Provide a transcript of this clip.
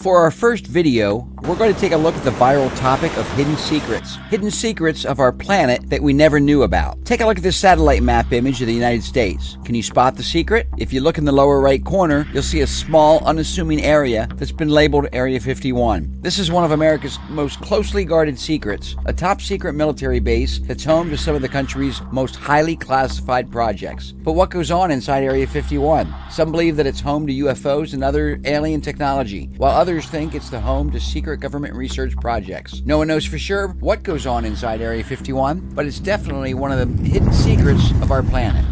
For our first video, we're going to take a look at the viral topic of hidden secrets. Hidden secrets of our planet that we never knew about. Take a look at this satellite map image of the United States. Can you spot the secret? If you look in the lower right corner, you'll see a small, unassuming area that's been labeled Area 51. This is one of America's most closely guarded secrets, a top secret military base that's home to some of the country's most highly classified projects. But what goes on inside Area 51? Some believe that it's home to UFOs and other alien technology, while others think it's the home to secret government research projects. No one knows for sure what goes on inside Area 51, but it's definitely one of the hidden secrets of our planet.